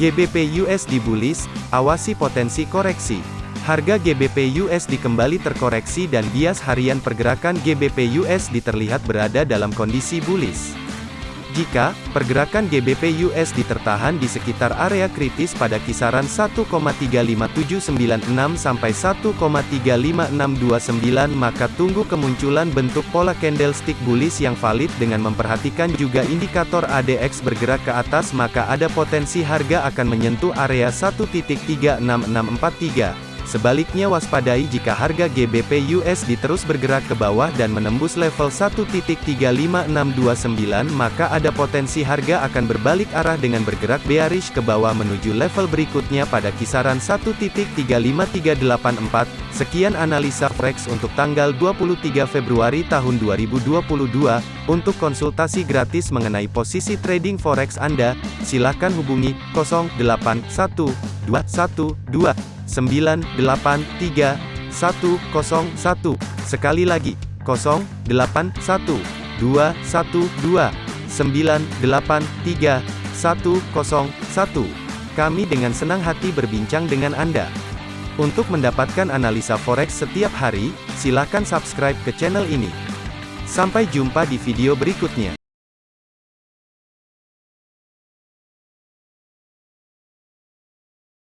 GBP USD bullish, awasi potensi koreksi. Harga GBP USD kembali terkoreksi dan bias harian pergerakan GBP USD terlihat berada dalam kondisi bullish. Jika pergerakan GBP USD tertahan di sekitar area kritis pada kisaran 1,35796 sampai 1,35629 maka tunggu kemunculan bentuk pola candlestick bullish yang valid dengan memperhatikan juga indikator ADX bergerak ke atas maka ada potensi harga akan menyentuh area 1.36643. Sebaliknya waspadai jika harga GBP USD terus bergerak ke bawah dan menembus level 1.35629 maka ada potensi harga akan berbalik arah dengan bergerak bearish ke bawah menuju level berikutnya pada kisaran 1.35384. Sekian analisa forex untuk tanggal 23 Februari tahun 2022. Untuk konsultasi gratis mengenai posisi trading forex Anda, silakan hubungi 081212 983 101. Sekali lagi, 081 212 983 101. Kami dengan senang hati berbincang dengan Anda. Untuk mendapatkan analisa forex setiap hari, silakan subscribe ke channel ini. Sampai jumpa di video berikutnya.